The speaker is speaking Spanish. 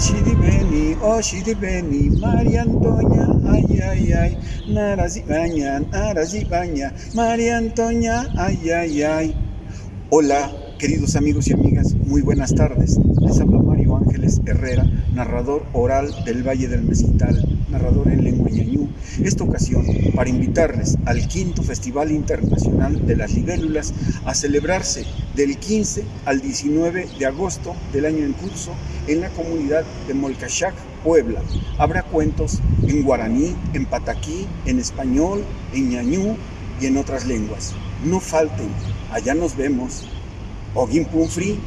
Oshidi Beni, Oshidi Beni, María Antonia, ay, ay, ay, Narazibaña, Narazibaña, María Antonia, ay, ay, ay. Hola, queridos amigos y amigas, muy buenas tardes. Les habla Mario Ángeles Herrera, narrador oral del Valle del Mezquital, narrador en lengua ñañú. Esta ocasión para invitarles al quinto Festival Internacional de las Libélulas a celebrarse del 15 al 19 de agosto del año en curso en la comunidad de Molcachac, Puebla. Habrá cuentos en guaraní, en pataquí, en español, en ñañú y en otras lenguas. No falten, allá nos vemos. Ogin Punfri.